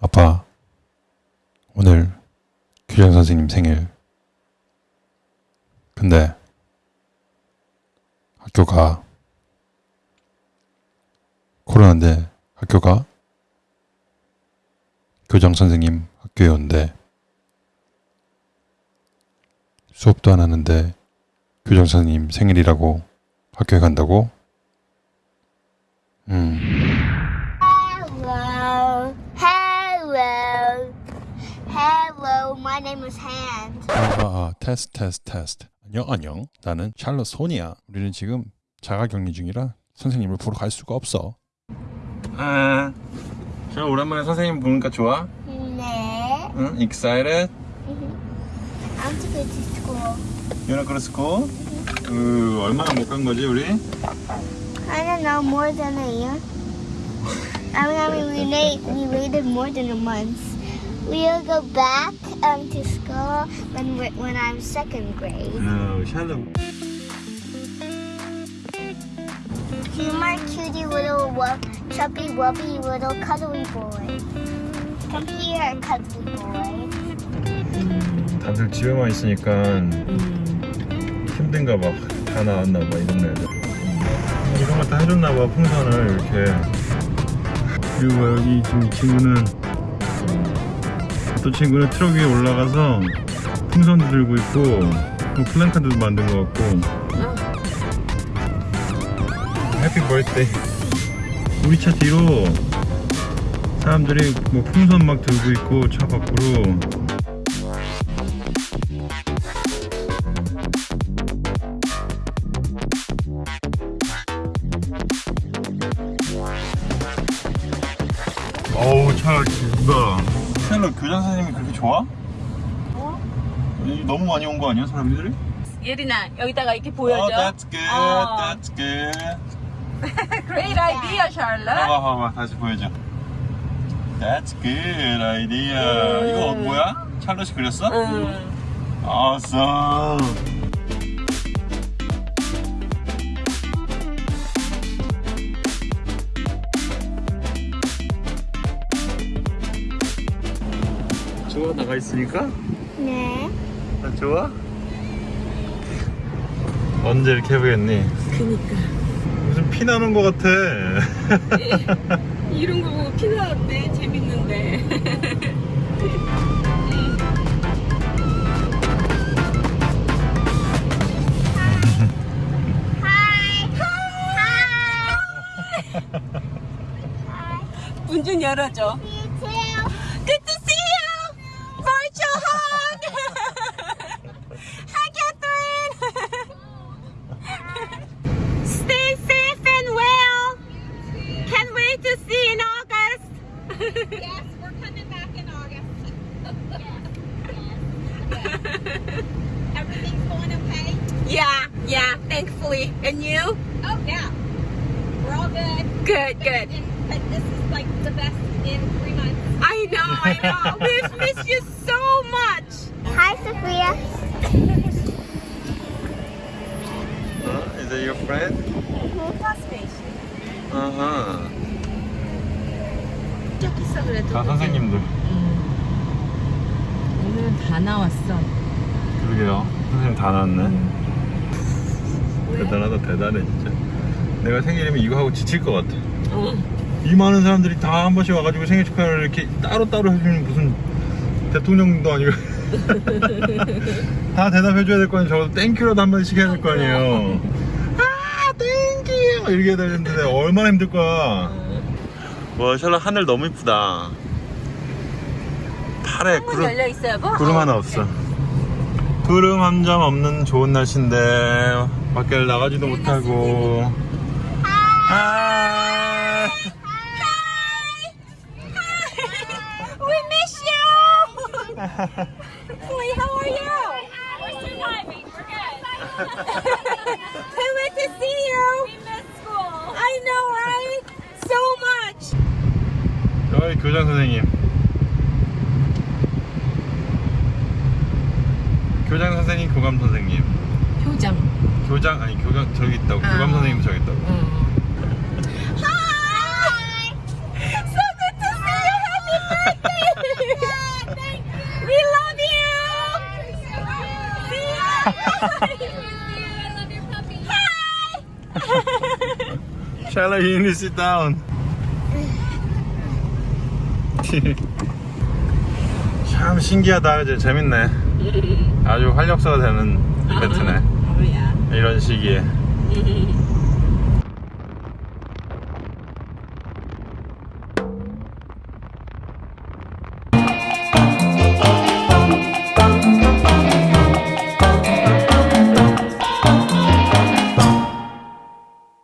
아빠, 오늘 규장 선생님 생일. 근데 학교가 코로나인데 학교가 교장 선생님 학교에 온대. 수업도 안 하는데 교장 선생님 생일이라고 학교에 간다고? 음. My name is Hand. 아, 아, 아, 테스트, 테스트, 테스트. 안녕, 안녕. 나는 샬롯 손이야. 우리는 지금 자가격리 중이라 선생님을 보러 갈 수가 없어. 아, 저 오랜만에 선생님 보니까 좋아? 네. 응? Excited? I'm to go to school. You wanna go to school? 그 얼마나 못 간 거지 우리? I don't know more than a year. I mean, I mean, we wait, we waited more than a month. We'll go back um, to school when we're, when I'm second grade. 어, 샬롯. He's my cutie little wub, chubby wubby little cuddly boy. Come here, cuddly boy. 다들 집에만 있으니까 힘든가 봐. 다 나왔나 봐 이런 애들. 이런 거 다 해줬나 봐 풍선을 이렇게. 그리고 여기 지금 이 친구는 또 친구는 트럭 위에 올라가서 풍선도 들고 있고 뭐 플랜카드도 만든 것 같고. 해피 버스데이. 우리 차 뒤로 사람들이 뭐 풍선 막 들고 있고 차 밖으로 어우 차 기쁘다 셀러 교장 선생님이 그렇게 좋아? 이 너무 많이 온 거 아니야 사람들이? 예린아 여기다가 이렇게 보여줘. Oh, that's good, 어. that's good Great idea, Charlotte. 봐봐 봐봐 다시 보여줘 That's good idea 이거 뭐야? 찰롯이 그렸어? 응. Awesome 좋아 나가 있으니까? 네. 아, 좋아? 언제 이렇게 해보겠니? 그니까 무슨 피 나는 것 같아 이런 거 보고 피나는데 재밌는데. Hi. Hi. 문좀 열어줘. You thankfully. And you? Oh, yeah. We're all good. Good, good. And, but this is like the best in three months. I know, I know. We've missed you so much. Hi, Sophia. Is that your friend? 아하 저기 있어 그래도. 다 선생님들 오늘은 다 나왔어. 그러게요 선생님 다 나왔네 대단하다 대단해 진짜. 내가 생일이면 이거 하고 지칠 것 같아. 이 많은 사람들이 다 한 번씩 와가지고 생일 축하를 이렇게 따로따로 해주는 무슨 대통령도 아니고. 다 대답해줘야 될 거 아니에요. 적어도 thank you라도 한 번씩 해야 될 거 아니에요. 아 thank you 막 이렇게 해야 되는데 얼마나 힘들 거야 와 샬롯 하늘 너무 이쁘다. 파래 문 열려 있어요, 뭐? 구름 하나 없어. 구름 한 점 없는 좋은 날씨인데 밖에 나가지도 못하고. 아. We miss you. Chloe, how are you? We're surviving. We're good. Can't wait to see you. we miss school. I know, right? So much. 여기 교장 선생님. 교장 선생님, 교감 선생님. 교장. 교장 아니 교장 저기 있다고. 아. 교감 선생님 저기 있다고. 음. 샬라, you need to sit down. 참 신기하다, 이제 재밌네. 아주 활력소가 되는 이벤트네. Oh yeah. 이런 시기에.